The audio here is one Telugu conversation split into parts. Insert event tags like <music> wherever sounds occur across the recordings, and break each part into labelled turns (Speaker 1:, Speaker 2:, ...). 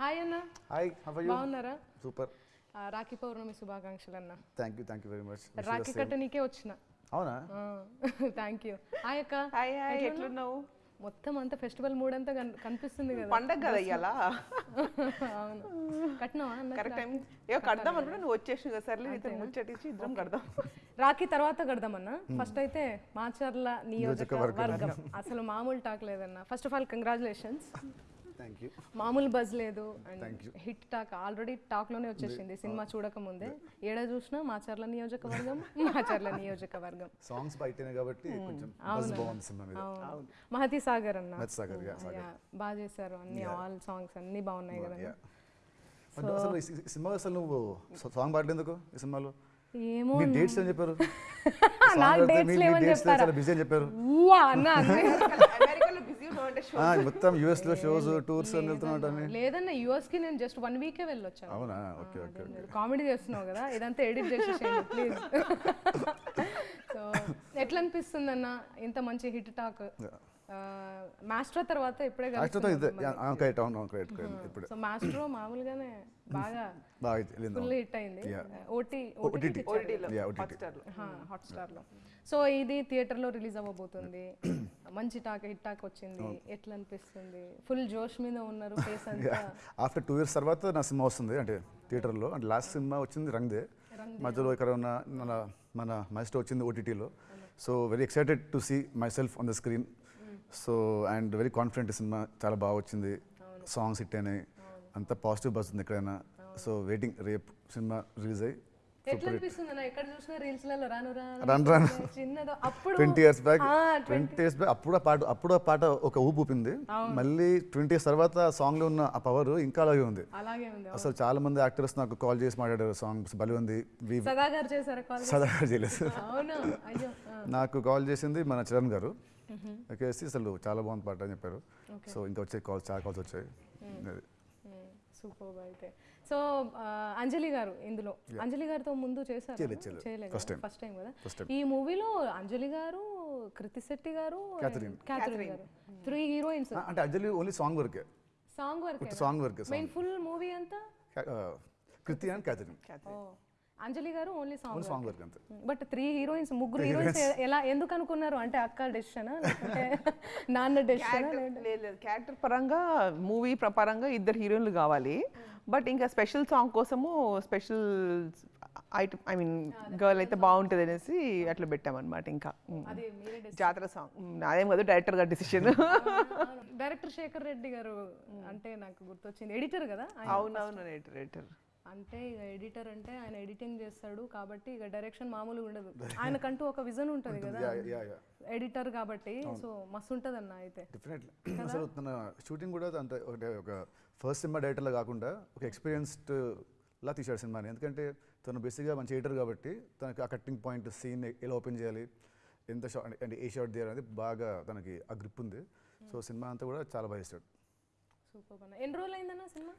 Speaker 1: హాయ్ అన్న
Speaker 2: హాయ్
Speaker 1: బాగున్నారా?
Speaker 2: సూపర్
Speaker 1: రాఖీ పౌర్ణమి శుభాకాంక్షలు అన్న.
Speaker 2: Thank you thank you very much
Speaker 1: Rakhi కట్టనీకే వచ్చిన.
Speaker 2: అవునా?
Speaker 1: థ్యాంక్ యూ హాయ్ అక్క.
Speaker 3: హాయ్ హాయ్ ఎట్లున్నావు?
Speaker 1: మొత్తం అంతా ఫెస్టివల్ మూడ్ అంతా కన్- కనిపిస్తుంది కదా.
Speaker 3: పండగ కదా ఇయ్యాల?
Speaker 1: అవును. కట్టినావా అన్న?
Speaker 3: కరెక్ట్ టైం ఏ కడదాం అనుకుంటే నువ్వు వచ్చేసి కదా సర్లే నీతో ముచ్చటించి ఇద్దరం కడదాం.
Speaker 1: రాఖీ తర్వాత కడదామన్న ఫస్ట్ అయితే మాచర్ల నియోజకవర్గం. అసలు మామూలు టాక్ లేదన్న. First of all congratulations
Speaker 2: thank you
Speaker 1: మామూలు బజ్ లేదు. అండ్ హిట్ టాక్ ఆల్రెడీ టాక్లోనే వచ్చేసింది. సినిమా చూడక ముందే ఏడ చూసినా మాచర్ల నియోజకవర్గం మాచర్ల నియోజకవర్గం.
Speaker 2: సాంగ్స్ బయటనే కాబట్టి కొంచెం బజ్ బాగుంది సినిమా మీద.
Speaker 1: అవును. మహతి సాగర్ అన్న.
Speaker 2: మెత్ సాగర్ యా సాగర్.
Speaker 1: Yeah, బాగా చేశారు అన్ని. ఆల్ సాంగ్స్ అన్ని బాగున్నాయి కదా.
Speaker 2: అసలు సినిమా అసలు నువ్వు సాంగ్ పాడలేందుకు ఈ సినిమాలో?
Speaker 1: ఏమో
Speaker 2: మీ డేట్స్ <laughs> అని చెప్పారు?
Speaker 1: నాకు లేవని
Speaker 2: డేట్స్
Speaker 1: చెప్తారా?
Speaker 2: చాలా బిజీ అని చెప్పారు.
Speaker 1: ఊవా అన్న అన్నీ.
Speaker 3: అమెరికాలో బిజీ ఉన్నామంటే
Speaker 2: ఆ, మొత్తం యూఎస్లో షోస్ టూర్స్ అని వెళ్తున్నాడు అని
Speaker 1: లేదన్న యుఎస్కి నేను జస్ట్ వన్ వీకే వెళ్ళొచ్చాను.
Speaker 2: అవునా? ఓకే ఓకే
Speaker 1: కామెడీ చేస్తున్నావు కదా ఇదంతా ఎడిట్ చేసేసేయండి ప్లీజ్ సో <laughs> <laughs> ఎట్లా అనిపిస్తుంది అన్న ఇంత మంచి హిట్ టాక్ మాస్టర్ తర్వాత ఇప్పుడే
Speaker 2: ఇదే కరెక్ట్ అవును కరెక్ట్ ఇప్పుడు.
Speaker 1: సో మాస్టర్ మామూలుగానే బాగా <laughs>
Speaker 2: బాగా
Speaker 1: ఫుల్ హిట్ అయింది. OT
Speaker 2: OTT yeah OTT.
Speaker 1: హాట్స్టార్లో హాట్స్టార్లో సో ఇది థియేటర్లో రిలీజ్ అవ్వబోతుంది. మంచి టాక్ హిట్ టాక్ వచ్చింది. ఎట్లా అనిపిస్తుంది ఫుల్ జోష్ మీద ఉన్నారు ఫేస్ అంతా.
Speaker 2: ఆఫ్టర్ టూ ఇయర్స్ తర్వాత నా సినిమా వస్తుంది అంటే థియేటర్లో. అంటే లాస్ట్ సినిమా వచ్చింది రంగ్దే. మధ్యలో ఇక్కడ ఉన్న మన మన మైస్టో వచ్చింది ఓటీటీలో. So very excited to see myself on the screen so and very confident cinema. చాలా బాగా వచ్చింది. సాంగ్స్ హిట్ అయినాయి. అంత పాజిటివ్ బస్ ఉంది ఎక్కడైనా. సో వెయిటింగ్ రేపు సినిమా రిలీజ్ అయ్యి twenty years back twenty years back అప్పుడు ఆ పాట అప్పుడు ఆ పాట ఒక ఊపు ఊపింది. మళ్ళీ ట్వంటీ ఇయర్స్ తర్వాత ఆ సాంగ్లో ఉన్న ఆ పవర్ ఇంకా అలాగే ఉంది. అసలు చాలా మంది యాక్టర్స్ నాకు కాల్ చేసి మాట్లాడారు సాంగ్స్ భలే ఉంది. వి
Speaker 1: సదా గారు చేశారు కాల్
Speaker 2: సదా చేయలేదు. నాకు కాల్ చేసింది మన చరణ్ గారు. వచ్చేసి అసలు చాలా బాగుంది పాట అని చెప్పారు. సో ఇంకా వచ్చే కాల్స్ చాలా కాల్స్ వచ్చాయి.
Speaker 1: సూపర్ అయితే. సో ఆ, అంజలి గారు ఇందులో. అంజలి గారితో ముందు చేశారు. ఫస్ట్ టైం కదా?
Speaker 2: First time.
Speaker 1: ఈ మూవీలో అంజలి గారు కృతి శెట్టి గారు. క్యాథరిన్ గారు. త్రీ హీరోయిన్స్
Speaker 2: ఆ, అంటే అజ్జలి ఓన్లీ సాంగ్ వరకే
Speaker 1: సాంగ్ వర్క్
Speaker 2: సాంగ్ వరకే
Speaker 1: మెయిన్ ఫుల్ మూవీ అంతా?
Speaker 2: Kriti and Catherine
Speaker 1: Anjali garu only song
Speaker 2: song వరకు. అంతే.
Speaker 1: బట్ త్రీ హీరోయిన్స్ ముగ్గురు హీరోయిన్స్ ఎలా ఎందుకు అనుకున్నారు? అంటే అక్క డెసిషన్ <laughs> నాన్న డెసిషన్
Speaker 3: లేదు లేదు. క్యారెక్టర్ పరంగా మూవీ పరంగా ఇద్దరు హీరోయిన్లు కావాలి. బట్ ఇంకా స్పెషల్ సాంగ్ కోసము special item I mean girl అయితే బాగుంటుంది అనేసి అట్లా పెట్టామన్నమాట ఇంకా.
Speaker 1: మీరే
Speaker 3: జాతర సాంగ్ అదేం కాదు డైరెక్టర్ గారి డిసిషన్ <laughs>
Speaker 1: డైరెక్టర్ <laughs> శేఖర్ రెడ్డి గారు అంటే నాకు గుర్తొచ్చింది. ఎడిటర్ కదా.
Speaker 3: అవునవును డైరెక్టర్
Speaker 1: అంటే ఇక ఎడిటర్ అంటే ఆయన ఎడిటింగ్ చేస్తాడు కాబట్టి ఇక డైరెక్షన్ మామూలుగా ఉండదు. <laughs> ఆయనకంటూ ఒక విజన్ ఉంటుంది కదా. ఎడిటర్ కాబట్టి సో మస్తు ఉంటుంది అన్న అయితే
Speaker 2: డెఫినెట్లీ అసలు తన షూటింగ్ కూడా అంటే ఒకటే ఒక ఫస్ట్ సినిమా డైరెక్టర్లా కాకుండా ఒక ఎక్స్పీరియన్స్డ్ లా తీశాడు సినిమాని. ఎందుకంటే తను బేసిక్గా మంచి ఎడిటర్ కాబట్టి తనకి ఆ కట్టింగ్ పాయింట్ సీన్ ఎలా ఓపెన్ చేయాలి ఎంత షాట్ అంటే ఏ షాట్ తీయాలి అనేది బాగా తనకి ఆ గ్రిప్ ఉంది. సో సినిమా అంతా కూడా చాలా బాగా చేశాడు.
Speaker 1: సూపర్ ఎన్ని రోజులు అయిందన్న cinema?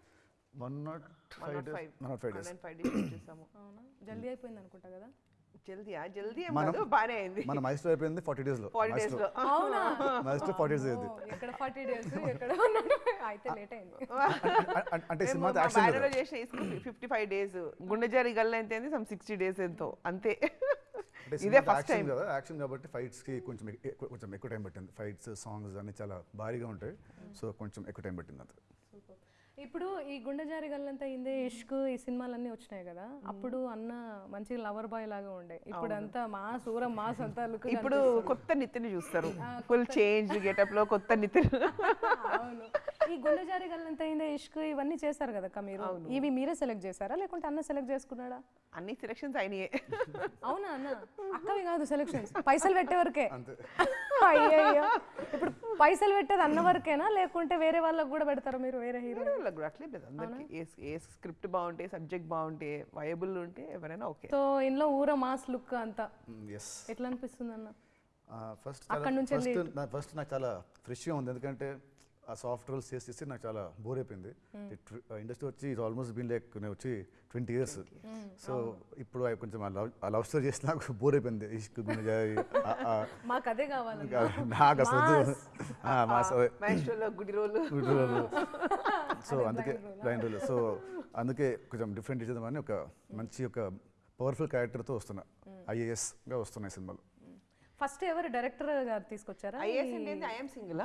Speaker 2: One not five days one not five days
Speaker 3: five days చేసాము
Speaker 1: అవునా? జల్దీ అయిపోయింది అనుకుంటా కదా?
Speaker 3: జల్దీ జల్దీ ఏం కాదు బాగానే అయింది.
Speaker 2: మన మైస్టర్ అయిపోయింది ఫార్టీ డేస్లో
Speaker 3: ఫార్టీ డేస్లో.
Speaker 1: అవునా? <laughs>
Speaker 2: మైస్టర్ ఫార్టీ డేస్ అయింది.
Speaker 1: ఓ, ఎక్కడ ఫార్టీ డేస్? ఎక్కడ ఉన్నాడు? అయితే లేట్ అయింది.
Speaker 2: అంటే సినిమా యాక్షన్
Speaker 3: బ్యానర్ చేసిన ఫిఫ్టీ ఫైవ్ డేస్. గుండెజారి గల్ల ఎంత అయింది? సమ్ సిక్స్టీ డేస్ ఎంతో. అంతే. <laughs> ఇదే ఫస్ట్ టైం
Speaker 2: యాక్షన్ కదా? యాక్షన్ కాబట్టి ఫైట్స్కి కొంచెం ఎక్- ఎక్కువ- కొంచెం ఎక్కువ టైం పట్టింది. ఫైట్స్ సాంగ్స్ అన్ని చాలా భారీగా ఉంటాయి. సో కొంచెం ఎక్కువ టైం పట్టింది అంతే.
Speaker 1: ఇప్పుడు ఈ గుండె జారి గల్లంతా ఇందే ఇష్క్ ఈ సినిమాలన్నీ వచ్చినాయి కదా. అప్పుడు అన్న మంచి లవర్ బాయ్ లాగా ఉండే. ఇప్పుడు అంతా మా సూరం మాస్ అంతా లుక్
Speaker 3: ఇప్పుడు కొత్త నితిని చూస్తారు. ఫుల్ చేంజ్ గెటప్లో కొత్త నితిన్. <laughs>
Speaker 1: అవును. ఈ గుండె జారి గల్లంతా ఇష్క్ ఇవన్నీ చేశారు కదా అక్క మీరు ఇవి మీరే సెలెక్ట్ చేశారా? లేకుంటే అన్న సెలెక్ట్ చేసుకున్నాడా?
Speaker 3: అన్ని సెలక్షన్స్ అయినాయే.
Speaker 1: అవునా అన్న? అక్కవి కాదు సెలెక్షన్స్. పైసలు పెట్టే వరకే. అయ్యయ్యో. ఇప్పుడు పైసలు పెట్టేది అన్న వరకేనా? లేకుంటే వేరే వాళ్ళకి కూడా పెడతారా మీరు వేరే హీరో?
Speaker 3: వాళ్ళకి కూడా అట్లే లేదు అందరికి ఏ ఏ స్క్రిప్ట్ బాగుంటే సబ్జెక్ట్ బాగుంటే వయబుల్ ఉంటే ఎవరైనా ఓకే.
Speaker 1: సో ఇంట్లో ఊర మాస్ లుక్ అంతా.
Speaker 2: ఎస్
Speaker 1: ఎట్లా అనిపిస్తుంది అన్న
Speaker 2: ఫస్ట్
Speaker 1: అక్కడ నుంచి
Speaker 2: ఫస్ట్ ఫస్ట్ నాకు చాలా ఫ్రెష్గా ఉంది. ఎందుకంటే ఆ సాఫ్ట్ రోల్స్ చేసి చేసి నాకు చాలా బోర్ అయిపోయింది. ఇండస్ట్రీ వచ్చి ఇది ఆల్మోస్ట్ బీన్ లైక్ నేను వచ్చి ట్వంటీ ఇయర్స్ సో ఇప్పుడు అవి కొంచెం ఆ లవ్ ఆ లవ్ స్టోరీ చేసి నాకు <laughs> బోర్ అయిపోయింది. ఇష్క్
Speaker 1: అదే కావాలి
Speaker 2: నాకు అసలు వద్దు. ఆ, మా స-
Speaker 3: మ్యాస్ట్రోలో గుడి రోలు.
Speaker 2: Good role. <laughs> సో అందుకే బ్లైండ్ రోల్ సో అందుకే కొంచెం డిఫరెంట్ ఇచ్చేద్దామని ఒక మంచి ఒక పవర్ఫుల్ క్యారెక్టర్తో వస్తున్నా. ఐఏఎస్గా వస్తున్నాయి సినిమాలు.
Speaker 1: ఫస్ట్ ఎవరు డైరెక్టర్ గారు తీసుకొచ్చారా?
Speaker 3: ఐఏఎస్ అంటే ఐఎమ్ సింగిల్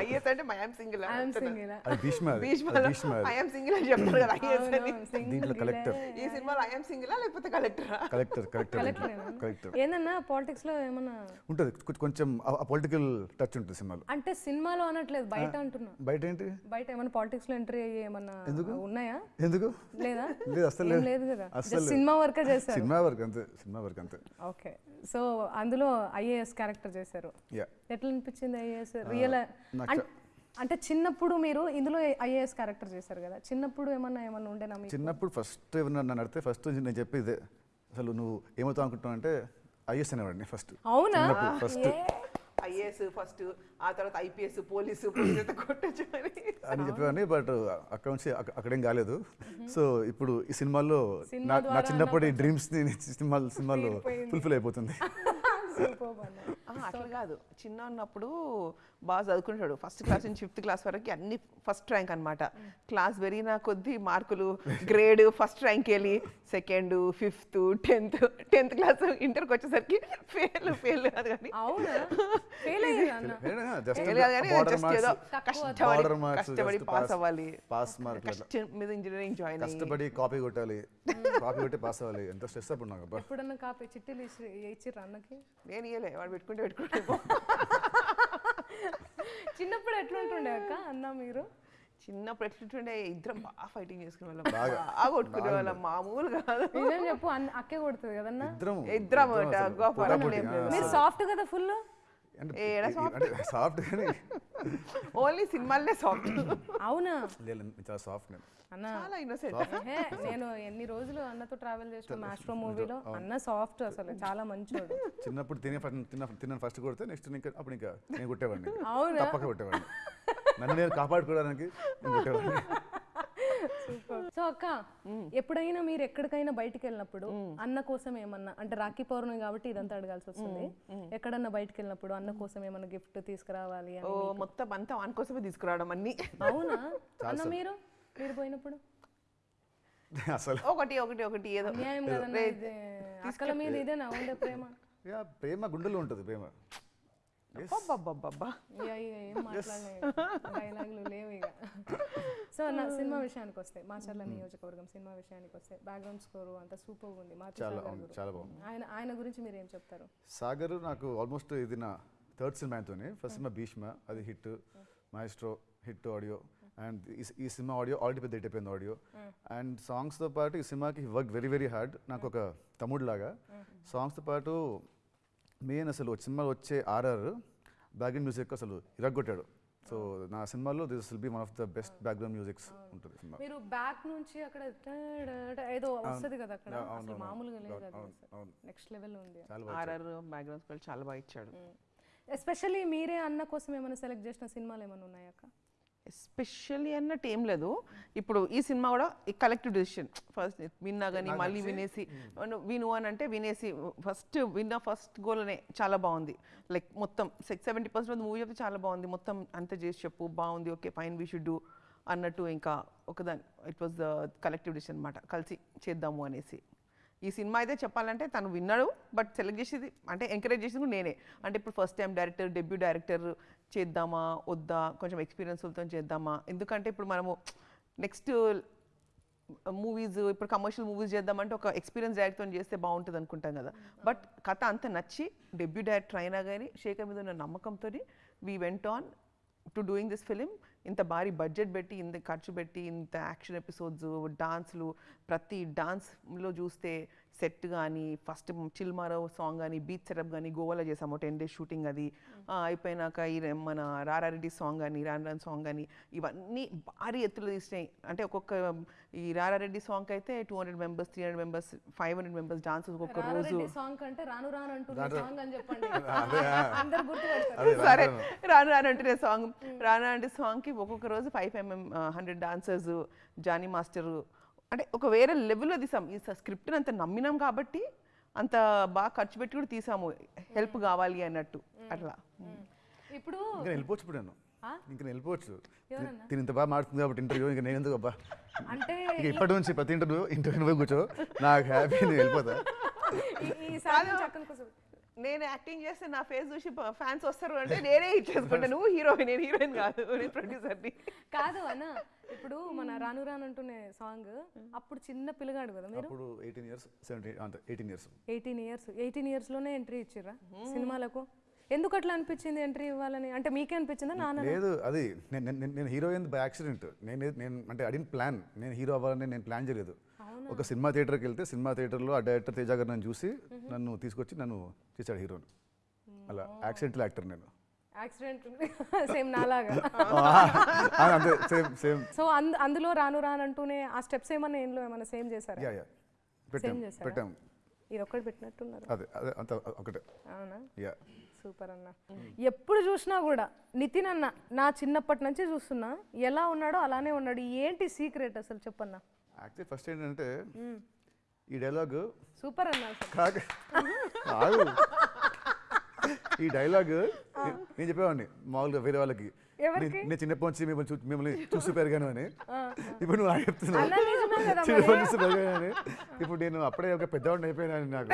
Speaker 3: ఐఏఎస్ అంటే I'm single
Speaker 1: I'm single
Speaker 2: Bheeshma Bheeshma.
Speaker 3: I'm single అని చెప్తారు కదా ఐఏఎస్ అని.
Speaker 2: దీంట్లో కలెక్టర్.
Speaker 3: ఈ సినిమాలో ఐఎమ్ సింగిల్ లేకపోతే కలెక్టరా
Speaker 2: కలెక్టర్ కలెక్టర్ కలెక్టర్
Speaker 1: ఏందన్నా పాలిటిక్స్లో ఏమన్నా?
Speaker 2: ఉంటుంది. కొంచెం ఆ పొలిటికల్ టచ్ ఉంటుంది సినిమాలో.
Speaker 1: అంటే సినిమాలో అనట్లేదు బయట అంటున్నా.
Speaker 2: బయట ఏంటి?
Speaker 1: బయట ఏమన్నా పాలిటిక్స్లో ఎంట్రీ అయ్యి ఏమన్నా ఉన్నాయా?
Speaker 2: ఎందుకు?
Speaker 1: లేదా?
Speaker 2: లేదు అసలు లేదు.
Speaker 1: లేదు కదా? సినిమా వర్కే చేశారు.
Speaker 2: సినిమా వరకు అంతే సినిమా వరకు అంతే.
Speaker 1: ఓకే. సో అందులో ఐఏఎస్ క్యారెక్టర్ చేశారు. ఎట్లా అనిపించింది ఐఏఎస్? రియల్ అంటే చిన్నప్పుడు మీరు ఇందులో ఐఏఎస్ క్యారెక్టర్ చేశారు కదా. చిన్నప్పుడు ఏమన్నా ఏమన్నా ఉండేనా
Speaker 2: చిన్నప్పుడు ఫస్ట్ ఎవరన్నా నన్ను అడిగితే ఫస్ట్ నేను చెప్పేదే అసలు నువ్వు ఏమవుతావు అనుకుంటున్నావు అంటే ఐఎస్ అనేవాడిని ఫస్ట్.
Speaker 1: అవునా?
Speaker 2: ఫస్ట్.
Speaker 3: ఐఏఎస్ ఫస్ట్ ఆ తర్వాత ఐపీఎస్ పోలీసు <clears throat> కొట్టచ్చు అని
Speaker 2: చెప్పేవాడిని బట్ అక్కడ నుంచి అక్క- అక్కడేం కాలేదు. సో ఇప్పుడు ఈ సినిమాల్లో
Speaker 1: సినిమా
Speaker 2: నా చిన్నప్పటి డ్రీమ్స్ సినిమా <laughs> సినిమాలో
Speaker 1: తీరిపోయింది.
Speaker 2: ఫుల్ఫిల్ అయిపోతుంది.
Speaker 1: Superb అన్న.
Speaker 3: ఆ, అట్లా కాదు. చిన్న ఉన్నప్పుడు బాగా చదువుకుంటాడు ఫస్ట్ క్లాస్ నుంచి ఫిఫ్త్ క్లాస్ వరకు అన్ని ఫస్ట్ ర్యాంక్ అన్నమాట. క్లాస్ పెరిగిన కొద్దీ మార్కులు గ్రేడ్ ఫస్ట్ ర్యాంక్ వెళ్ళి second fifth tenth tenth class ఇంటర్కి వచ్చేసరికి ఫెయిల్ ఫెయిల్ కాదు కానీ. కష్టపడి పాస్ అవ్వాలి.
Speaker 2: పాస్ మార్క్
Speaker 3: కష్టం మీద ఇంజనీరింగ్ జాయిన్
Speaker 2: కష్టపడి కాపీ కొట్టాలి. కాపీ కొట్టి పాస్ అవ్వాలి. ఎంత స్ట్రెస్ అప్పుడు నాకు
Speaker 1: ఎప్పుడన్నా కాపీ చిట్టీలు ఇచ్చి అన్నకి?
Speaker 3: నేను ఇయ్యలే. వాడు పెట్టుకుంటే పెట్టుకుంటే <laughs>
Speaker 1: చిన్నప్పుడు ఎట్లుంటుండే అక్క అన్న మీరు?
Speaker 3: చిన్నప్పుడు ఎట్లుంటుండే ఇద్దరం బాగా ఫైటింగ్ చేసుకునే వాళ్ళం.
Speaker 2: బాగా.
Speaker 3: కొట్టుకునే వాళ్ళం. మామూలు కాదు.
Speaker 1: నిజం చెప్పు అన్న అక్కే కొడుతుంది కదన్నా?
Speaker 2: ఇద్దరం
Speaker 3: ఇద్దరం.
Speaker 1: మీరు సాఫ్ట్ కదా ఫుల్
Speaker 2: సాఫ్ట్
Speaker 3: ఓన్లీ సినిమాలనే సాఫ్ట్
Speaker 1: అవునా?
Speaker 2: చాలా సాఫ్ట్ నేను.
Speaker 1: అన్న
Speaker 3: చాలా ఇన్నోసెంట్
Speaker 1: నేను ఎన్ని రోజులు అన్నతో ట్రావెల్ చేసిన మాస్ట్రో మూవీలో అన్న సాఫ్ట్ అసలు చాలా మంచోడు.
Speaker 2: చిన్నప్పుడు తినే ఫస్ట్ తిన్న ఫస్ట్ కొడితే నెక్స్ట్ ఇంకా అప్పుడు ఇంకా నేను కొట్టేవాడిని.
Speaker 1: అవునా?
Speaker 2: తప్పక కొట్టేవాడిని. నన్ను నేను కాపాడుకోవడానికి కొట్టేవాడిని.
Speaker 1: సో అక్క ఎప్పుడైనా మీరు ఎక్కడికైనా బయటికి వెళ్ళినప్పుడు అన్న కోసం ఏమన్నా అంటే రాఖీ పౌర్ణమి కాబట్టి ఇదంతా అడగాల్సి వస్తుంది. ఎక్కడన్నా బయటికి వెళ్ళినప్పుడు అన్న కోసం ఏమన్నా గిఫ్ట్ తీసుకురావాలి అని
Speaker 3: మొత్తం అంతా వాని కోసమే తీసుకురావడం అన్ని.
Speaker 1: అవునా? అన్న మీరు? మీరు పోయినప్పుడు? <laughs>
Speaker 2: అసలు.
Speaker 3: ఒకటి ఒకటి ఒకటి ఏదో.
Speaker 1: అక్కల మీద ఇదేనా ఉండే ప్రేమ.
Speaker 2: యా ప్రేమ గుండెలో ఉంటుంది ప్రేమ.
Speaker 1: డైలాగులు లేవు ఇక సో నా సినిమా విషయానికి వస్తే మాచర్ల నియోజకవర్గం సినిమా విషయానికి వస్తే బ్యాక్గ్రౌండ్ స్కోర్ అంతా సూపర్ ఉంది ఆయన ఆయన గురించి మీరు ఏం చెప్తారు
Speaker 2: సాగర్ నాకు ఆల్మోస్ట్ ఇది నా థర్డ్ సినిమా ఆయనతోనే ఫస్ట్ సినిమా భీష్మ అది hit Maestro hit audio and ఈ సినిమా ఆడియో ఆల్రెడీ పెద్ద హిట్ అయిపోయింది ఆడియో అండ్ సాంగ్స్తో పాటు ఈ సినిమాకి వర్క్ వెరీ వెరీ హార్డ్ నాకు ఒక తమ్ముడు లాగా సాంగ్స్తో పాటు మెయిన్ అసలు ఒక సినిమాలో వచ్చే ఆర్ఆర్ బ్యాక్గ్రౌండ్ మ్యూజిక్ అసలు ఇరగొట్టాడు సో నా సినిమాలో this will be one of the best background musics ఉంటుంది సినిమా.
Speaker 1: మీరు బ్యాక్ నుంచి అక్కడ ఏదో వస్తుంది కదా అక్కడ. అసలు మామూలుగా లేదు. నెక్స్ట్ లెవెల్ ఉంది.
Speaker 3: ఆర్ఆర్ బ్యాక్గ్రౌండ్ స్కోర్ చాలా బాగా ఇచ్చాడు.
Speaker 1: ఎస్పెషల్లీ మీరే అన్న కోసం ఏమైనా సెలెక్ట్ చేసిన సినిమాలు ఏమైనా ఉన్నాయక్క
Speaker 3: ఎస్పెషల్లీ అన్నట్టు ఏం లేదు. ఇప్పుడు ఈ సినిమా కూడా కలెక్టివ్ డెసిషన్ ఫస్ట్ విన్నా కానీ మళ్ళీ వినేసి అను- విను అని అంటే వినేసి ఫస్ట్ విన్న ఫస్ట్ గోల్నే చాలా బాగుంది. లైక్ మొత్తం సిక్స్ సెవెంటీ పర్సెంట్ మూవీ అయితే చాలా బాగుంది. మొత్తం అంతా చేసి చెప్పు బాగుంది okay fine we should do అన్నట్టు ఇంకా ఒకదాని it was the collective decision అనమాట కలిసి చేద్దాము అనేసి. ఈ సినిమా అయితే చెప్పాలంటే తను విన్నాడు బట్ సెలెక్ట్ చేసేది అంటే ఎంకరేజ్ చేసింది నేనే. అంటే ఇప్పుడు first time director debut director చేద్దామా వద్దా కొంచెం ఎక్స్పీరియన్స్లతో చేద్దామా? ఎందుకంటే ఇప్పుడు మనము నెక్స్ట్ మూవీస్ ఇప్పుడు కమర్షియల్ మూవీస్ చేద్దామంటే ఒక ఎక్స్పీరియన్స్ డైరెక్ట్తో చేస్తే బాగుంటుంది అనుకుంటాం కదా. బట్ కథ అంత నచ్చి డెబ్యూ డైరెక్టర్ అయినా కానీ శేఖర్ మీద ఉన్న నమ్మకంతో we went on to doing this film ఇంత భారీ బడ్జెట్ పెట్టి ఇంత ఖర్చు పెట్టి ఇంత యాక్షన్ ఎపిసోడ్స్ డాన్స్లు ప్రతి డాన్స్లో చూస్తే సెట్ కానీ ఫస్ట్ చిల్మారో సాంగ్ కానీ బీచ్ సెటప్ కానీ గోవాలో చేసాము. టెన్ డేస్ షూటింగ్ అది. ఆ, అయిపోయినాక ఈ మన రారారెడ్డి సాంగ్ కానీ రాన్ రాన్ సాంగ్ కానీ ఇవన్నీ భారీ ఎత్తులో తీసినాయి. అంటే ఒక్కొక్క ఈ రారారెడ్డి సాంగ్ అయితే two hundred members three hundred members five hundred members dances ఒక్కొక్క రోజు.
Speaker 1: సాంగ్ కంటే రాను అంటున్న <laughs>
Speaker 3: సరే
Speaker 2: రాను.
Speaker 3: రాను రాను అంటే సాంగ్. రాను అంటే సాంగ్కి ఒక్కొక్క రోజు ఫైవ్ ఎంఎం హండ్రెడ్ డాన్సర్స్ జానీ మాస్టర్ అంటే ఒక వేరే లెవెల్లో తీసాం. ఈ స్క్రిప్ట్ని అంత నమ్మినాం కాబట్టి అంత బాగా ఖర్చు పెట్టి కూడా తీసాము. హెల్ప్ కావాలి అన్నట్టు. అట్లా.
Speaker 1: ఇప్పుడు
Speaker 2: ఇంకా నేను వెళ్ళిపోవచ్చు ఇప్పుడు నేను? ఇంకా నేను వెళ్ళిపోవచ్చు? తిని ఇంత బాగా మాడుతుంది కాబట్టి ఇంటర్వ్యూ ఇంకా నేను ఎందుకు అబ్బా?
Speaker 1: అంటే
Speaker 2: ఇప్పటి నుంచి ప్రతి ఇంటర్వ్యూ ఇంటర్వ్యూ కూర్చో. నాకు హ్యాపీ నేను వెళ్ళిపోతా.
Speaker 3: నేను యాక్టింగ్ చేస్తే నా ఫేస్ చూసి ఫ్యాన్స్ వస్తారు అంటే నేనే ఇచ్చేసుకుంటా నువ్వు హీరోయిన్ నేను హీరోయిన్ కాదు నేను ప్రొడ్యూసర్ని
Speaker 1: కాదు అన్న ఇప్పుడు మన రాను రాను అంటూనే సాంగ్ అప్పుడు చిన్న పిల్లగాడు కదా మీరు?
Speaker 2: అప్పుడు eighteen years seventeen eighteen years
Speaker 1: eighteen years eighteen ఇయర్స్లోనే entry ఇచ్చిర్రా సినిమాలకు? ఎందుకు అట్లా అనిపించింది ఎంట్రీ ఇవ్వాలని? అంటే మీకే అనిపించిందా నాన్న
Speaker 2: లేదు అది నేను నేను- నేను హీరో అయింది బై యాక్సిడెంట్ నేను నేను అంటే అడిగిన ప్లాన్ నేను హీరో అవ్వాలని నేను ప్లాన్ చేయలేదు. ఒక సినిమా థియేటర్కి వెళ్తే సినిమా థియేటర్లో ఆ డైరెక్టర్ తేజ గారు నన్ను చూసి నన్ను తీసుకొచ్చి నన్ను చేశాడు హీరోని. అలా యాక్సిడెంటల్ యాక్టర్ నేను.
Speaker 1: యాక్సిడెంట్ <laughs> సో అందు అందులో రాను రాను అంటూనే ఆ స్టెప్స్ ఏమన్నా ఏంలో ఏమన్నా సేమ్ చేశారా?
Speaker 2: పెట్టాం
Speaker 1: ఇది ఒక్కటి పెట్టినట్టున్నారు.
Speaker 2: అదే అదే అంత ఒకటే.
Speaker 1: అవునా?
Speaker 2: యా
Speaker 1: సూపర్ అన్న. ఎప్పుడు చూసినా కూడా నితిన్ అన్న నా చిన్నప్పటి నుంచి చూస్తున్నా. ఎలా ఉన్నాడో అలానే ఉన్నాడు. ఏంటి సీక్రెట్ అసలు చెప్పన్నా?
Speaker 2: యాక్చువల్లీ ఫస్ట్ ఏంటంటే ఈ డైలాగ్
Speaker 1: సూపర్ అన్న
Speaker 2: ఆగు. ఈ డైలాగ్ నేను చెప్పేవాడిని మామూలుగా వేరే వాళ్ళకి? నేను- నేను చిన్నప్పటి నుంచి మిమ్మల్ని మిమ్మల్ని చూసి పెరిగాను అని. ఇప్పుడు నువ్వు చెప్తున్నావు.
Speaker 1: అన్న నిజమే కదా
Speaker 2: చిన్నప్పటి నుంచి పెరిగాను అని. ఇప్పుడు నేను అప్పుడే ఒక పెద్దవాడిని అయిపోయినాను నాకు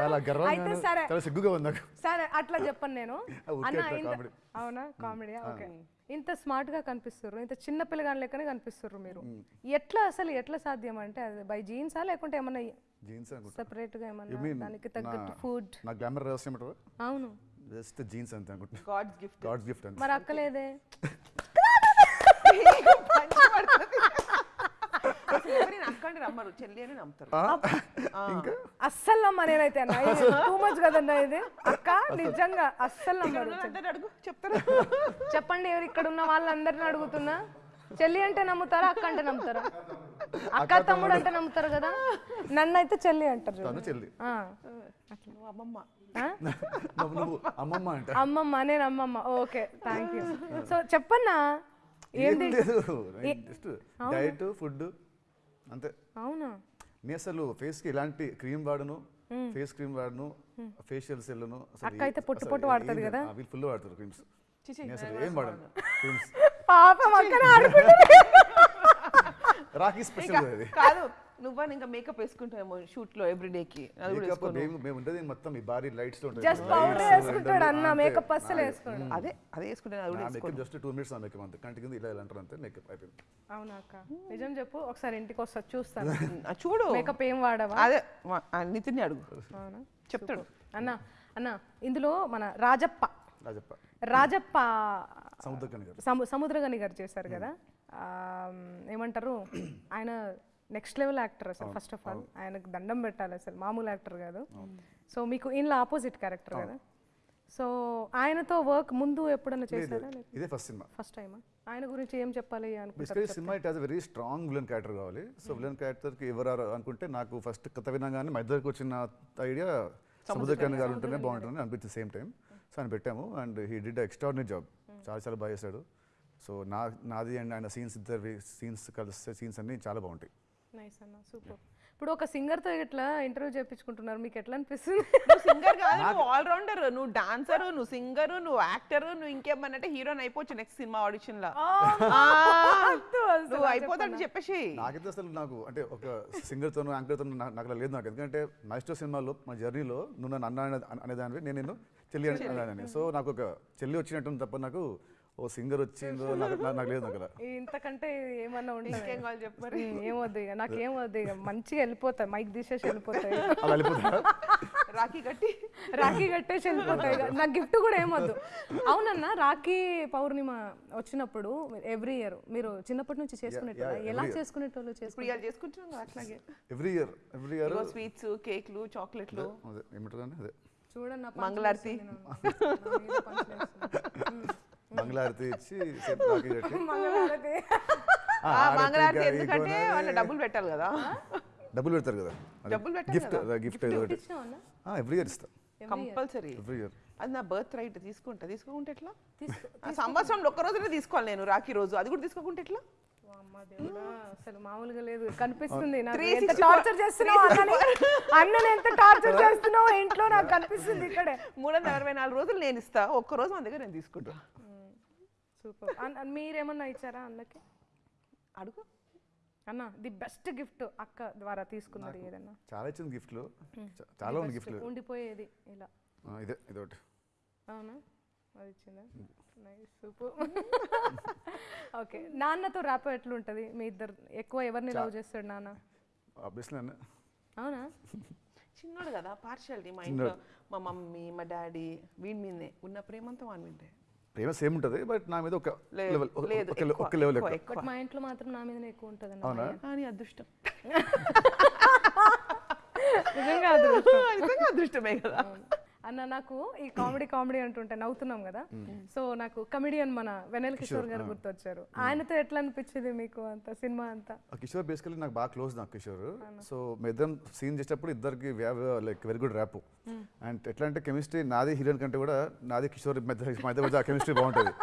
Speaker 2: చాలా గర్వంగా. చాలా సిగ్గుగా ఉంది నాకు.
Speaker 1: అట్లా చెప్పను నేను. <laughs> అన్న ఇంత. అవునా? Comedy okay. ఇంత స్మార్ట్గా కనిపిస్తుర్రు. ఇంత చిన్న పిల్లగాని లెక్కనే కనిపిస్తుర్రు మీరు. ఎట్లా అసలు ఎట్లా సాధ్యం అంటే అది బై జీన్సా లేకుంటే ఏమన్నా
Speaker 2: జీన్స్ అనుకుంటా సెపరేట్గా
Speaker 1: ఏమన్నా దానికి తగ్గట్టు ఫుడ్?
Speaker 2: నా గ్లామర్ రహస్యం ఏంటో
Speaker 1: అవును.
Speaker 2: జస్ట్ జీన్స్ అంతే అనుకుంటున్నా.
Speaker 3: గాడ్స్ గిఫ్ట్
Speaker 2: గాడ్స్ గిఫ్ట్ అంతే.
Speaker 1: మరి అక్కలేదే? <laughs> <laughs>
Speaker 3: రమ్మరు చెల్లి అని నమ్ముతారు
Speaker 2: ఇంకా?
Speaker 1: అస్సలు నమ్మ నేనైతే అన్న. టూ మచ్ కదన్నా ఇది. అక్క నిజంగా అస్సలు నమ్మరు.
Speaker 3: అడుగు చెప్తారు?
Speaker 1: చెప్పండి ఎవరు ఇక్కడ ఉన్న వాళ్ళందరిని అడుగుతున్నా. చెల్లి అంటే నమ్ముతారా అక్క అంటే నమ్ముతారా? అక్క తమ్ముడు. అంటే నమ్ముతారు కదా? నన్ను అయితే చెల్లి అంటారు చూడు.
Speaker 2: తను చెల్లి.
Speaker 1: ఆ.
Speaker 3: నువ్వు అమ్మమ్మ.
Speaker 1: ఆ?
Speaker 2: నువ్వు నువ్వు అమ్మమ్మ అంట.
Speaker 1: అమ్మమ్మ నేను అమ్మమ్మ. ఓకే థ్యాంక్ యూ సో చెప్పన్నా?
Speaker 2: ఏం
Speaker 1: ఏంది?
Speaker 2: లేదు. జస్ట్ డైట్ ఫుడ్ అంతే.
Speaker 1: అవునా?
Speaker 2: నేను అసలు ఫేస్కి ఎలాంటి క్రీమ్ వాడను? ఫేస్ క్రీమ్ వాడను? ఫేషియల్స్ వెళ్ళను అసలు
Speaker 1: అక్క అయితే పొట్టు పొట్టు వాడుతుంది
Speaker 2: ఏం-
Speaker 1: కదా?
Speaker 2: వీళ్ళు ఫుల్ వాడతారు క్రీమ్స్. నేను అసలు ఏం వాడను? క్రీమ్స్.
Speaker 1: పాపం అక్కనే ఆడుకుంటుంది.
Speaker 2: రాఖీ స్పెషల్ అది.
Speaker 3: కాదు. నువ్వని ఇంకా మేకప్ వేసుకుంటావేమో షూట్లో ఎవ్రీ కి అది కూడా వేసుకోను.
Speaker 2: మేము మేము ఉండేది మొత్తం ఈ భారీ లైట్స్లో ఉంటుంది
Speaker 1: జస్ట్ పౌడర్ వేసుకుంటాడు అన్న మేకప్ అస్సలు వేసుకోడు.
Speaker 3: అదే అదే వేసుకుంటాను అది కూడా
Speaker 2: makeup just two minutes makeup అంతే. కంటి కింద ఇలా ఇలా అంటారు అంతే మేకప్ అయిపోయింది.
Speaker 1: అవునా అక్క? నిజం చెప్పు ఒకసారి ఇంటికి వస్తా చూస్తాను. <laughs>
Speaker 3: ఆ, చూడు.
Speaker 1: మేకప్ ఏం వాడవా?
Speaker 3: అదే మా- ఆ అడుగు.
Speaker 1: అవునా?
Speaker 3: చెప్తాడు.
Speaker 1: అన్న అన్న ఇందులో మన రాజప్ప.
Speaker 2: రాజప్ప.
Speaker 1: రాజప్ప
Speaker 2: సముద్రకని గారు.
Speaker 1: సము సముద్రగని గారు చేశారు కదా? ఏమంటారు? <clears throat> ఆయన నెక్స్ట్ లెవెల్ యాక్టర్ అసలు ఫస్ట్ ఆఫ్ ఆల్ ఆయనకు దండం పెట్టాలి అసలు మామూలు యాక్టర్ కాదు. సో మీకు ఇంట్లో ఆపోజిట్ క్యారెక్టర్ కదా. సో ఆయనతో వర్క్ ముందు ఎప్పుడైనా చేశారా?
Speaker 2: ఇదే ఫస్ట్ సినిమా
Speaker 1: ఫస్ట్ టైమా ఆయన గురించి ఏం చెప్పాలి
Speaker 2: basically cinema it has very strong villain character కావాలి. సో విలన్ క్యారెక్టర్కి ఎవరు అనుకుంటే నాకు ఫస్ట్ కథ వినగానే మా ఇద్దరికి వచ్చిన ఐడియా సముద్రకర్ణ గారు ఉంటేనే బాగుంటుంది అనిపించింది సేమ్ టైం సో ఆయన పెట్టాము. And he did extraordinary job చాలా చాలా బాగా చేశాడు. సో నా నాది అండ్ ఆయన సీన్స్ ఇద్దరు సీన్స్ కలిస్తే సీన్స్ అన్నీ చాలా బాగుంటాయి.
Speaker 1: నైస్ అన్న సూపర్ ఇప్పుడు ఒక singer తో ఇట్లా ఇంటర్వ్యూ చేయించుకుంటున్నారు మీకు ఎట్లా అనిపిస్తుంది?
Speaker 3: నువ్వు సింగర్ కాదు నువ్వు ఆల్ రౌండర్ నువ్వు డాన్సర్ నువ్వు సింగర్ నువ్వు యాక్టర్ నువ్వు ఇంకేమన్నంటే హీరోని అయిపోవచ్చు నెక్స్ట్ సినిమా ఆడిషన్లో. ఆ, నువ్వు అయిపోతాడని చెప్పేసి.
Speaker 2: నాకైతే అసలు నాకు అంటే ఒక సింగర్తోనూ యాంకర్తోనూ నాకు నాకు అలా లేదు నాకు. ఎందుకంటే మాస్టర్ సినిమాలో మా జర్నీలో నువ్వు నన్ను అన్న అనే- అనేదానివి నేను నిన్ను చెల్లి అనే- అనేదాన్ని సో నాకు ఒక చెల్లి వచ్చినట్టు తప్ప నాకు ఓ సింగర్ వచ్చిందో నాకు నాకు- నాకు లేదు నాకు అలా
Speaker 1: ఇంతకంటే ఏమన్నా
Speaker 3: ఇంకేం
Speaker 1: ఉంటుంది
Speaker 3: కావాలి చెప్పు
Speaker 1: ఏమొద్దు ఇక నాకేమొద్దు ఇక. మంచిగా వెళ్ళిపోతాయి మైక్ తీసేసి వెళ్ళిపోతాయి
Speaker 3: రాఖీ కట్టి.
Speaker 1: రాఖీ కట్టేసి వెళ్ళిపోతాయి. నాకు గిఫ్ట్ కూడా ఏమొద్దు అవునన్నా రాఖీ పౌర్ణిమ వచ్చినప్పుడు ఎవ్రీ ఇయర్ మీరు చిన్నప్పటి నుంచి చేసుకునేటోళ్ళ?
Speaker 2: yeah,
Speaker 1: ఎలా
Speaker 2: every year.
Speaker 1: చేసుకునేటోళ్ళు
Speaker 3: ఇప్పుడు
Speaker 1: చేసుకునే
Speaker 3: ఇవాళ చేసుకుంటున్నాం కదా అట్లాగే.
Speaker 2: Every year every year.
Speaker 3: Sweets కేక్లు చాక్లెట్లు.
Speaker 2: అదే ఏమంటారు అదే.
Speaker 1: చూడండి
Speaker 3: మంగళారతి.
Speaker 2: మంగళారతి ఇచ్చి
Speaker 1: మంగళారతి.
Speaker 3: ఎందుకంటే. వాళ్ళ డబ్బులు పెట్టాలి కదా.
Speaker 2: డబ్బులు పెడతారు కదా. గిఫ్ట్. గిఫ్ట్ ఏదో? ఎవ్రీ ఇయర్ ఇస్తా.
Speaker 3: కంపల్సరీ
Speaker 2: ఎవ్రీ ఇయర్
Speaker 3: అది నా బర్త్ రైట్ తీసుకుంటా. తీసుకుంటే ఎట్లా? సంవత్సరంలో ఒక్క రోజునే తీసుకోవాలి నేను రాఖీ రోజు. అది కూడా తీసుకోకుంటే ఎట్లా?
Speaker 1: అమ్మ దేవుడా అసలు మామూలుగా లేదు. కనిపిస్తుంది ఎంత టార్చర్ చేస్తున్నావు అన్నని? అన్నని ఎంత టార్చర్ చేస్తున్నావు? ఇంట్లో నాకు కనిపిస్తుంది ఇక్కడే.
Speaker 3: మూడు వందల అరవై నాలుగు రోజులు నేను ఇస్తా. ఒక్క రోజు మన దగ్గర నేను తీసుకుంటా.
Speaker 1: సూపర్. మీరేమన్నా ఇచ్చారా అన్నకి?
Speaker 3: అడుగు.
Speaker 1: అన్న ది బెస్ట్ గిఫ్ట్ అక్క ద్వారా తీసుకున్నది ఏదన్నా?
Speaker 2: చాలా ఇచ్చింది గిఫ్ట్లు. చాలా ఉంది గిఫ్ట్లు.
Speaker 1: ఉండిపోయేది ఇలా.
Speaker 2: ఇదే ఇదొకటి.
Speaker 1: అవునా? అది ఇచ్చిందా? Nice super. ఓకే. నాన్నతో ర్యాప్ ఎట్లుంటది? మీ ఇద్దరు ఎక్కువ ఎవరిని లవ్ చేస్తాడు నాన్న?
Speaker 2: ఆబ్వియస్లీ అన్న
Speaker 1: అవునా?
Speaker 3: చిన్నోడు కదా పార్షియాలిటీ మా ఇంట్లో మా మమ్మీ మా డాడీ వీడి మీదే. ఉన్న ప్రేమంతా వాడి మీదే.
Speaker 2: ప్రేమ సేమ్ ఉంటుంది బట్ నా మీద ఒక లెవెల్
Speaker 3: లేదు,
Speaker 2: ఒక లెవెల్
Speaker 3: ఎక్కువ,
Speaker 2: ఎక్కువ.
Speaker 3: ఎక్కువ.
Speaker 1: బట్ మా ఇంట్లో మాత్రం నా మీదనే ఎక్కువ ఉంటుంది
Speaker 2: అవునా?
Speaker 3: కానీ అదృష్టం.
Speaker 1: నిజంగా అదృష్టం.
Speaker 3: నిజంగా అదృష్టమే కదా.
Speaker 1: అన్న నాకు ఈ కామెడీ కామెడీ అంటుంటే నవ్వుతున్నాం కదా. సో నాకు కమెడియన్ మన వెనల్ కిషోర్ గారు గుర్తొచ్చారు. ఆయనతో ఎట్లా అనిపించింది మీకు అంత సినిమా అంతా?
Speaker 2: కిషోర్ బేసికలీ నాకు బాగా క్లోజ్ నాకు కిషోర్. సో మేము ఇద్దరం సీన్ చేసేటప్పుడు ఇద్దరికి like very good rapport and ఎట్లా అంటే కెమిస్ట్రీ నాది హీరోయిన్ కంటే కూడా నాది కిషోర్ మధ్య మధ్య కెమిస్ట్రీ బాగుంటుంది.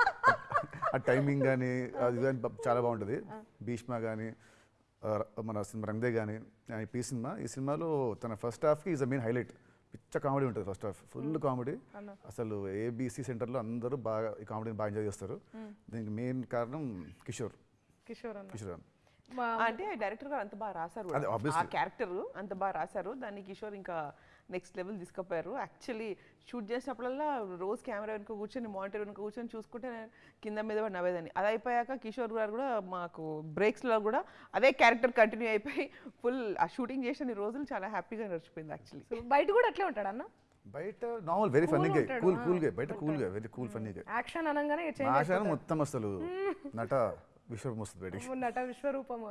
Speaker 2: ఆ టైమింగ్ కానీ అది కానీ చాలా బాగుంటుంది. భీష్మ కానీ మన సినిమా రంగదే కానీ ఈ పీ సినిమా. ఈ సినిమాలో తన ఫస్ట్ హాఫ్కి ఈజ్ ద మెయిన్ హైలైట్ పిచ్చ కామెడీ ఉంటుంది ఫస్ట్ హాఫ్ ఫుల్ కామెడీ. అసలు ఏబీసీ సెంటర్లో అందరూ బాగా ఈ కామెడీని బాగా ఎంజాయ్ చేస్తారు. దీనికి మెయిన్ కారణం కిషోర్.
Speaker 1: కిషోర్ అన్న.
Speaker 2: కిషోర్ అని
Speaker 1: మా-
Speaker 3: అంటే డైరెక్టర్ గారు అంత బాగా రాశారు. ఆ క్యారెక్టర్ అంత బాగా రాశారు. దాన్ని కిషోర్ ఇంకా నెక్స్ట్ లెవెల్ తీసుకుపోయారు. యాక్చువల్లీ షూట్ చేసినప్పుడల్లా రోజు కెమెరా వెనుక కూర్చొని మానిటర్ వెనుక కూర్చొని చూసుకుంటే నేను కింద మీద పడి నవ్వేదాన్ని. అది అయిపోయాక కిషోర్ గారు కూడా మాకు బ్రేక్స్లో కూడా అదే క్యారెక్టర్ కంటిన్యూ అయిపోయి ఫుల్ ఆ షూటింగ్ చేసిన ఈ రోజులు చాలా హ్యాపీగా నడిచిపోయింది యాక్చువల్లీ
Speaker 1: సో బయట కూడా అట్లే ఉంటాడు అన్న?
Speaker 2: బయట నార్మల్ వెరీ ఫన్నీ గా కూల్ కూల్గా బయట కూల్గా వెరీ కూల్ ఫన్నీ గా
Speaker 1: యాక్షన్ అనగానే
Speaker 2: ఆశాను మొత్తం అసలు నట విశ్వం వస్తుంది బయటికి.
Speaker 1: నట విశ్వరూపము.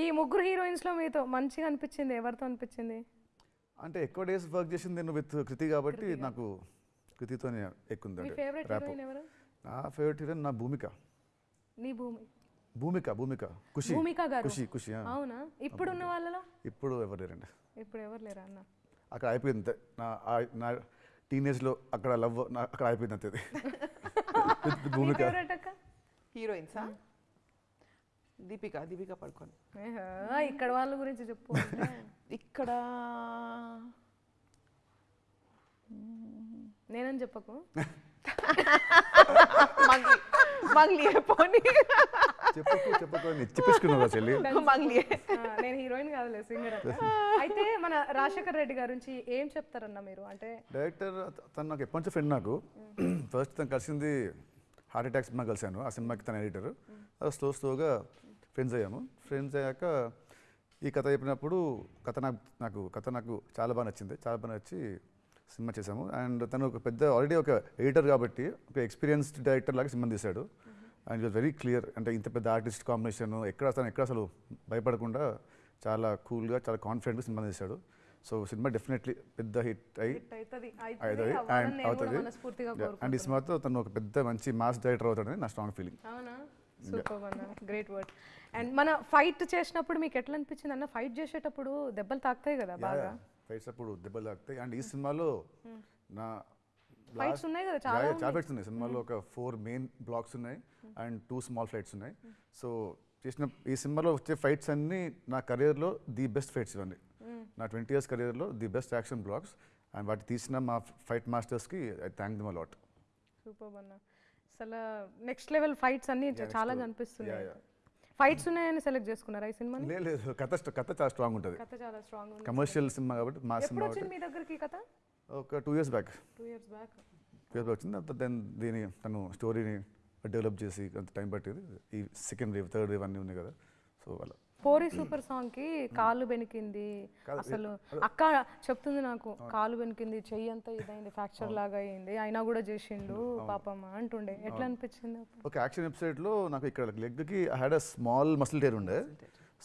Speaker 1: ఈ ముగ్గురు హీరోయిన్స్లో మీతో మంచిగా అనిపించింది ఎవరితో అనిపించింది?
Speaker 2: అంటే ఎక్కువ డేస్ వర్క్ చేసింది నేను విత్ కృతి కాబట్టి నాకు కృతితోనే
Speaker 1: ఎవరు?
Speaker 2: నా ఫేవరెట్ హీరోయిన్ నా భూమిక.
Speaker 1: నీ భూమి.
Speaker 2: భూమిక భూమిక. ఖుషి.
Speaker 1: భూమిక గారు.
Speaker 2: ఖుషి ఖుషి.
Speaker 1: అవునా? ఇప్పుడున్న వాళ్ళలో?
Speaker 2: ఇప్పుడు ఎవరు లేరండి?
Speaker 1: ఇప్పుడు ఎవరు లేరా అన్న?
Speaker 2: అక్కడ అయిపోయింది అంతే. నా నా టీనేజ్లో అక్కడ లవ్ అక్కడ అయిపోయింది అంతే <laughs> భూమిక.
Speaker 3: హీరోయిన్సా దీపిక దీపిక పడుకోని.
Speaker 1: ఏహా, ఇక్కడ వాళ్ళ గురించి చెప్పు. <laughs>
Speaker 3: ఇక్కడ
Speaker 1: నేనని చెప్పకు.
Speaker 3: మంగ్లీ. మంగ్లీ పోనీ.
Speaker 2: చెప్పకు చెప్పకు అని చెప్పించుకున్నావు చెల్లి? <laughs>
Speaker 1: నేను హీరోయిన్ కాదులే సింగర్. <laughs> అయితే మన రాజశేఖర్ రెడ్డి గారి నుంచి ఏం చెప్తారన్న మీరు? అంటే
Speaker 2: డైరెక్టర్ తను నాకు ఎప్పటి నుంచో ఫ్రెండ్ నాకు. ఫస్ట్ తను కలిసింది హార్ట్ అటాక్ సినిమా కలిశాను. ఆ సినిమాకి తన ఎడిటర్. స్లో స్లోగా ఫ్రెండ్స్ అయ్యాము. ఫ్రెండ్స్ అయ్యాక ఈ కథ చెప్పినప్పుడు కథ నాకు నాకు కథ నాకు చాలా బాగా నచ్చింది. చాలా బాగా నచ్చి సినిమా చేశాము. అండ్ తను ఒక పెద్ద ఆల్రెడీ ఒక ఎడిటర్ కాబట్టి ఒక ఎక్స్పీరియన్స్డ్ డైరెక్టర్ లాగా సినిమా తీశాడు. అండ్ వాజ్ వెరీ క్లియర్ అంటే ఇంత పెద్ద ఆర్టిస్ట్ కాంబినేషన్ ఎక్కడ తను ఎక్కడ అసలు భయపడకుండా చాలా కూల్గా చాలా కాన్ఫిడెంట్గా సినిమా తీశాడు. సో సినిమా డెఫినెట్లీ పెద్ద హిట్ అయ్యి
Speaker 1: హిట్ అవుతుంది.
Speaker 2: అండ్ అవుతుంది. అండ్ ఈ సినిమాతో తను ఒక పెద్ద మంచి మాస్ డైరెక్టర్ అవుతాడని నా స్ట్రాంగ్ ఫీలింగ్
Speaker 1: సూపర్ అన్న గ్రేట్ వర్డ్ అండ్ మన ఫైట్ చేసినప్పుడు మీకు ఎట్లా అనిపించింది? అన్న ఫైట్ చేసేటప్పుడు దెబ్బలు తాకుతాయి కదా బాగా.
Speaker 2: ఫైట్స్ అప్పుడు దెబ్బలు తాకుతాయి. అండ్ ఈ సినిమాలో నా
Speaker 1: ఫైట్స్ ఉన్నాయి కదా చాలా
Speaker 2: చాలా ఫైట్స్ ఉన్నాయి. సినిమాలో ఒక ఫోర్ మెయిన్ బ్లాక్స్ ఉన్నాయి అండ్ టూ స్మాల్ ఫైట్స్ ఉన్నాయి. సో చేసిన ఈ సినిమాలో వచ్చే ఫైట్స్ అన్నీ నా కెరియర్లో ది బెస్ట్ ఫైట్స్ ఇవన్నీ. నా ట్వంటీ ఇయర్స్ కెరియర్లో the best action blocks and వాటి తీసిన మా fight మాస్టర్స్కి I thank them a lot
Speaker 1: super అన్న అసలు నెక్స్ట్ లెవెల్ ఫైట్స్ అన్ని చాలా. కనిపిస్తున్నాయి. ఫైట్స్ ఉన్నాయని సెలెక్ట్ చేసుకున్నారా ఈ సినిమాని?
Speaker 2: లేదు లేదు. కథ కథ చాలా స్ట్రాంగ్ ఉంటుంది.
Speaker 1: కథ చాలా స్ట్రాంగ్ ఉంది.
Speaker 2: కమర్షియల్ సినిమా కాబట్టి మా
Speaker 1: ఎప్పుడు
Speaker 2: సినిమా
Speaker 1: వచ్చింది మీ దగ్గరికి కథ?
Speaker 2: ఒక two years back
Speaker 1: two years back
Speaker 2: two years వచ్చింది. తర్వాత దెన్ దీని తను స్టోరీని డెవలప్ చేసి కొంత టైం పట్టేది. ఈ సెకండ్ వేవ్ థర్డ్ వేవ్ అన్నీ ఉన్నాయి కదా. సో అలా.
Speaker 1: పోరి <clears throat> సూపర్ సాంగ్కి కాలు బెనికింది అసలు. అక్క చెప్తుంది నాకు కాలు బెనికింది చెయ్యి అంతా ఇదైంది ఫ్రాక్చర్ లాగా అయింది అయినా కూడా చేసిండు పాపమ్మ అంటుండే. ఎట్లా అనిపించింది
Speaker 2: ఒక యాక్షన్ ఎపిసోడ్లో నాకు ఇక్కడ లెగ్కి I had a small muscle tear ఉండే.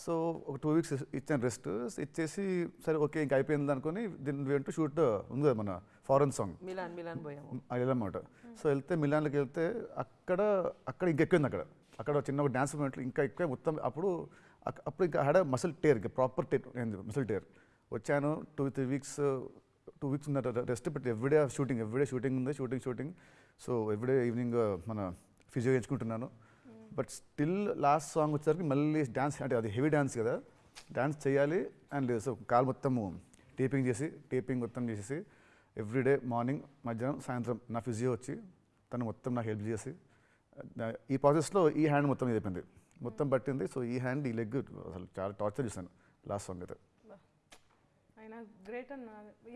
Speaker 2: సో ఒక టూ వీక్స్ ఇచ్చాను రెస్ట్ ఇచ్చేసి సరే ఓకే ఇంకా అయిపోయింది అనుకుని దీని వెంట షూట్ ఉంది కదా మన ఫారెన్ సాంగ్.
Speaker 3: మిలాన్ మిలాన్
Speaker 2: వెళ్ళమాట సో వెళ్తే మిలాన్లోకి వెళ్తే అక్కడ అక్కడ ఇంకా ఎక్కువ అక్కడ. అక్కడ చిన్న ఒక డ్యాన్స్ మూమెంట్లో ఇంకా ఎక్కువ మొత్తం అప్పుడు అప్పుడు ఇంకా హ్యాడ్ మసిల్ టేర్ ఇంకా ప్రాపర్ టేర్ మసిల్ టేర్ వచ్చాను two three weeks two weeks ఉన్న rest but everyday shooting everyday shooting ఉంది shooting shooting so everyday evening మన ఫిజియో ఎంచుకుంటున్నాను. బట్ స్టిల్ లాస్ట్ సాంగ్ వచ్చేసరికి మళ్ళీ డ్యాన్స్ అంటే అది హెవీ డ్యాన్స్ కదా. డ్యాన్స్ చేయాలి అండ్ సో కాల్ మొత్తము టేపింగ్ చేసి టేపింగ్ మొత్తం చేసేసి ఎవ్రీడే మార్నింగ్ మధ్యాహ్నం సాయంత్రం నా ఫిజియో వచ్చి తను మొత్తం నాకు హెల్ప్ చేసి ఈ ప్రాసెస్లో ఈ హ్యాండ్ మొత్తం ఇది అయిపోయింది మొత్తం పట్టింది. సో ఈ హ్యాండ్ ఈ లెగ్ అసలు చాలా టార్చర్ చేశాను లాస్ట్ సాంగ్ అయితే.
Speaker 1: అయినా గ్రేట్ అన్న.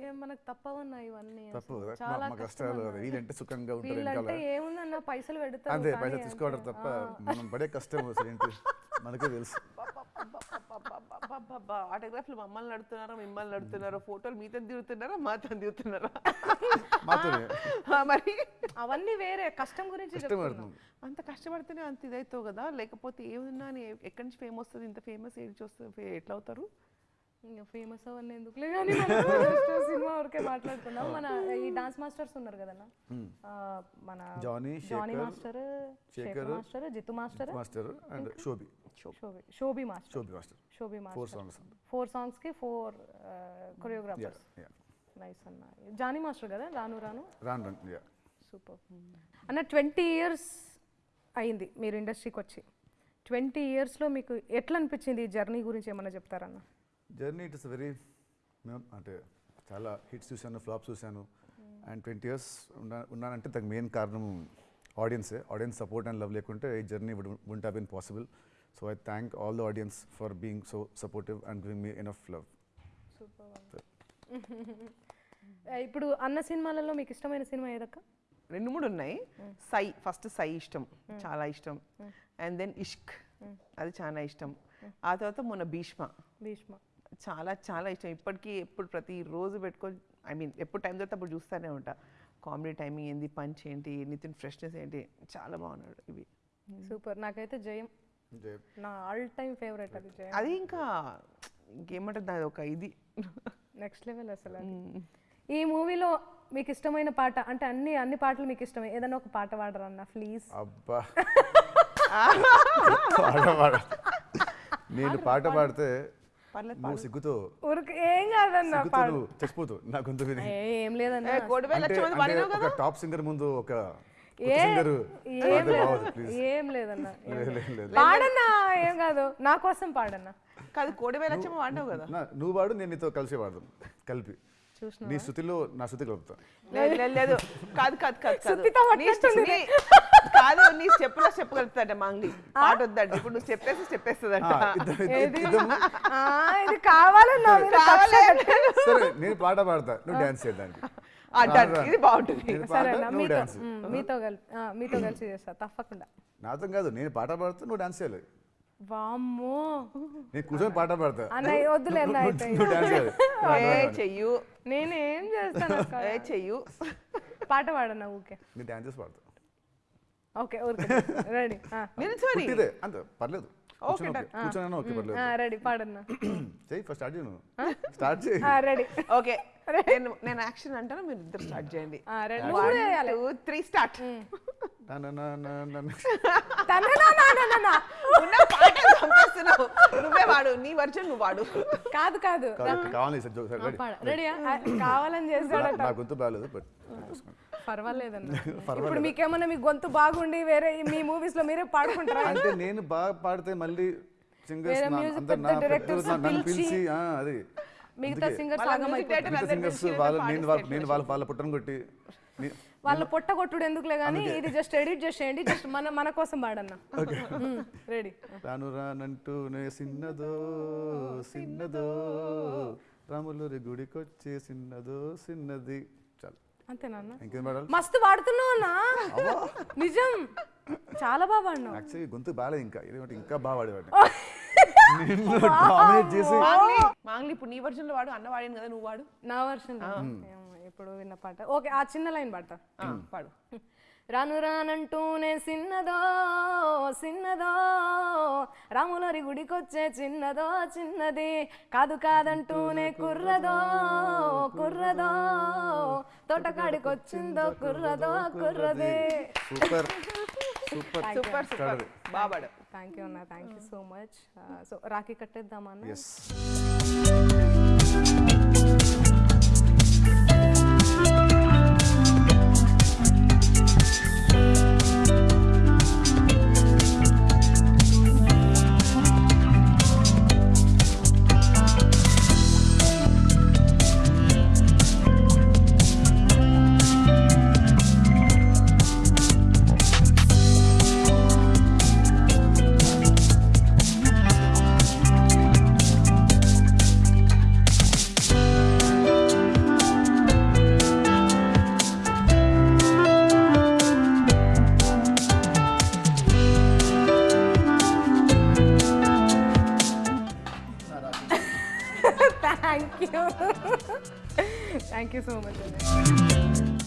Speaker 1: ఏం మనకు తప్పవన్నా ఇవన్నీ.
Speaker 2: తప్పు
Speaker 1: చాలా
Speaker 2: కష్టాలు వీళ్ళంటే సుఖంగా ఉంటారు
Speaker 1: వీళ్ళంటే
Speaker 2: వెనకాల.
Speaker 1: ఏముందన్న? పైసలు పెడతారు
Speaker 2: అంతే పైసలు తీసుకోవడం. తప్ప మనం పడే కష్టం అసలు ఏంటి? మనకే తెలుసు.
Speaker 3: ఆటోగ్రాఫ్లు మమ్మల్ని నడుతున్నారా మిమ్మల్ని నడుతున్నారా ఫోటోలు మీతో దిగుతున్నారా మాతో దిగుతున్నారా? మరి
Speaker 1: అవన్నీ వేరే కష్టం గురించి
Speaker 3: అంత కష్టపడితేనే అంత ఇదవుతావు కదా లేకపోతే ఏమున్నా అని ఎక్కడి నుంచి ఫేమ్ వస్తుంది ఇంత ఫేమస్ ఏడిచి వస్తుంది ఎట్లా అవుతారు?
Speaker 1: ఇంకా ఫేమస్ అవన్నీ ఎందుకులే కానీ <laughs> సినిమా వరకే మాట్లాడుకుందాం మన ఈ డాన్స్ మాస్టర్స్ ఉన్నారు కదన్నా? మన
Speaker 2: Jani,
Speaker 1: Jani master Sekhar master Jithu master
Speaker 2: master and Shobhi.
Speaker 1: Shobhi Shobhi master.
Speaker 2: Shobhi master.
Speaker 1: Shobhi
Speaker 2: four
Speaker 1: master.
Speaker 2: Songs
Speaker 1: four సాంగ్స్కి four choreographers nice అన్న. జానీ మాస్టర్ కదా? రాను రాను?
Speaker 2: రాను రాను యా
Speaker 1: సూపర్ అన్న ట్వంటీ ఇయర్స్ అయింది మీరు ఇండస్ట్రీకి వచ్చి. ట్వంటీ ఇయర్స్లో మీకు ఎట్లా అనిపించింది ఈ జర్నీ గురించి ఏమన్నా చెప్తారన్న?
Speaker 2: జర్నీ ఇట్ ఇస్ వెరీ అంటే చాలా హిట్స్ చూశాను ఫ్లాప్స్ చూశాను. అండ్ ట్వంటీ ఇయర్స్ ఉన్నా ఉన్నానంటే దానికి మెయిన్ కారణం ఆడియన్సే. ఆడియన్స్ సపోర్ట్ అండ్ లవ్ లేకుంటే ఈ journey would won't have been possible so I thank all the audience for being so supportive and giving me enough love
Speaker 1: super ఇప్పుడు అన్న సినిమాలలో మీకు ఇష్టమైన సినిమా ఏదక్క?
Speaker 3: రెండు మూడు ఉన్నాయి. సై ఫస్ట్ సై ఇష్టం. చాలా ఇష్టం. And then Ishq. అది చాలా ఇష్టం. ఆ తర్వాత మొన్న భీష్మ.
Speaker 1: భీష్మ.
Speaker 3: చాలా చాలా ఇష్టం. ఇప్పటికీ ఎప్పుడు ప్రతి రోజు పెట్టుకొని ఐ మీన్ ఎప్పుడు టైం దొరికితే అప్పుడు చూస్తూనే ఉంటా. కామెడీ టైమింగ్ ఏంది పంచ్ ఏంటి నితిన్ ఫ్రెష్నెస్ ఏంటి చాలా బాగున్నాడు ఇవి.
Speaker 1: సూపర్. నాకైతే జయం నా ఆల్ టైమ్ ఫేవరెట్ అది జయం.
Speaker 3: అది ఇంకా ఇంకేమంటుంది అది ఒక ఇది.
Speaker 1: నెక్స్ట్ లెవెల్ అసలు. ఈ మూవీలో మీకు ఇష్టమైన పాట అంటే అన్ని అన్ని పాటలు మీకు ఇష్టమే ఏదైనా ఒక పాట పాడరా అన్న ప్లీజ్
Speaker 2: అబ్బా. <laughs> పాట పాడ నేను పాట పాడితే
Speaker 3: పర్లేదు
Speaker 2: నువ్వు సిగ్గుతో
Speaker 1: ఏం కాదన్న
Speaker 2: చచ్చిపోతు నా గొంతు
Speaker 1: ఏ, ఏం లేదన్న.
Speaker 2: టాప్ సింగర్ ముందు ఒక
Speaker 1: ఏ. <laughs> పాడన్నా ఏం కాదు. నా కోసం పాడన్నా.
Speaker 3: కాదు వాడినావు కదా.
Speaker 2: నువ్వు వాడు నేను నీతో కలిసి వాడదాం కలిపి.
Speaker 1: చూసిన
Speaker 2: నీ శృతిలో నా శృతి కలుపుతా.
Speaker 3: లేదు లేదు, కాదు కాదు కాదు కాదు. నీ కాదు నీ స్టెప్పులో స్టెప్ కలుపుతాడ మంగి పాట వద్దండి ఇప్పుడు నువ్వు చెప్పేసి చెప్పేస్తుందంట.
Speaker 1: ఇది కావాలన్నా.
Speaker 2: సరే. నేను పాట పాడతా. నువ్వు డాన్స్ చేయడానికి
Speaker 3: ఇది బాగుంటుంది.
Speaker 1: మీతో
Speaker 2: డాన్స్
Speaker 1: మ్, మీతో కలిపి ఆ, మీతో కలిసి చేస్తా తప్పకుండా.
Speaker 2: నాతో కాదు నేను పాట పాడుతా నువ్వు డాన్స్ చేయాలి.
Speaker 1: వామ్మో.
Speaker 2: నేను కూర్చొని పాట పాడతా.
Speaker 1: అన్న వద్దులే అన్న
Speaker 2: నువ్వు-
Speaker 1: అయితే
Speaker 2: నువ్వు <laughs>
Speaker 3: ఏ చెయ్యు.
Speaker 1: నేనేం చేస్తాను అక్క?
Speaker 3: ఏ చెయ్యు.
Speaker 1: పాట పాడన్నా ఊకే
Speaker 2: నేను డాన్స్ చేసి పాడతా.
Speaker 1: ఓకే ఊరికే. రెడీ.
Speaker 3: నిల్చొని.
Speaker 2: పుట్టిదే అంతే పర్లేదు. కూర్చొని ఓకే. కూర్చొని ఓకే పర్లేదు.
Speaker 1: రెడీ పాడన్నా. <clears throat>
Speaker 2: చెయ్యి ఫస్ట్ స్టార్ట్ చేయను స్టార్ట్ చేయి.
Speaker 1: రెడీ.
Speaker 3: ఓకే. <laughs> నేను నేను యాక్షన్ అంటాను మీరు ఇద్దరు స్టార్ట్ చేయండి.
Speaker 1: Ready.
Speaker 3: One two three start నువ్వే వాడు నీ వర్జన్ నువ్వు వాడు.
Speaker 1: కాదు కాదు.
Speaker 2: కావాలి
Speaker 1: కావాలని చేస్తాడట
Speaker 2: నా గొంతు బాగాలేదు బట్ <laughs>
Speaker 1: పర్వాలేదన్న. ఇప్పుడు మీకేమన్నా మీ గొంతు బాగుండి వేరే మీ మూవీస్లో మీరే పాడుకుంటారా?
Speaker 2: అంటే నేను బాగా పాడితే మళ్ళీ సింగర్స్ నన్ను
Speaker 1: పిలిచి,
Speaker 2: అది.
Speaker 1: మిగతా సింగర్స్
Speaker 2: నేను వాళ్ళ పుట్టను కొట్టి నీ-
Speaker 1: వాళ్ళ పొట్ట కొట్టుడు ఎందుకులే కానీ ఇది జస్ట్ ఎడిట్ చేసేయండి జస్ట్ మన మన కోసం పాడన్న. రెడీ
Speaker 2: రాను రానంటూనే సిన్నదో సిన్నదో రాములూరి గుడికొచ్చే సిన్నదో సిన్నది. చాలు.
Speaker 1: అంతేనా అన్న
Speaker 2: ఇంకేం పాడాలి?
Speaker 1: మస్తు పాడుతున్నావు అన్న. నిజం. చాలా బాగా పాడినావు.
Speaker 2: యాక్చువల్లీ గొంతు బాగాలేదు ఇంకా. ఇదేంటి ఇంకా బాగా పాడేవాడిని. నిన్ను డామినేట్ చేసి
Speaker 3: మాంగ్లీ మాంగ్లీ ఇప్పుడు నీ వర్జన్లో వాడు అన్న వాడాను కదా నువ్వు వాడు.
Speaker 1: నా వర్షన్ ఇప్పుడు విన్న పాట. ఓకే ఆ చిన్న లైన్ పాట
Speaker 3: ఆ, పాడు.
Speaker 1: రాను రానంటూనే చిన్నదో చిన్నదో రాములరి గుడికొచ్చే చిన్నదో చిన్నది. కాదు కాదంటూనే కుర్రదో కుర్రదో. తోటకాడికొచ్చిందో కుర్రదో కుర్రదే.
Speaker 2: సూపర్. సూపర్.
Speaker 3: Super super. బాగా పాడు
Speaker 1: థ్యాంక్ యూ అన్న. Thank you so much so rakhi కట్టేద్దామా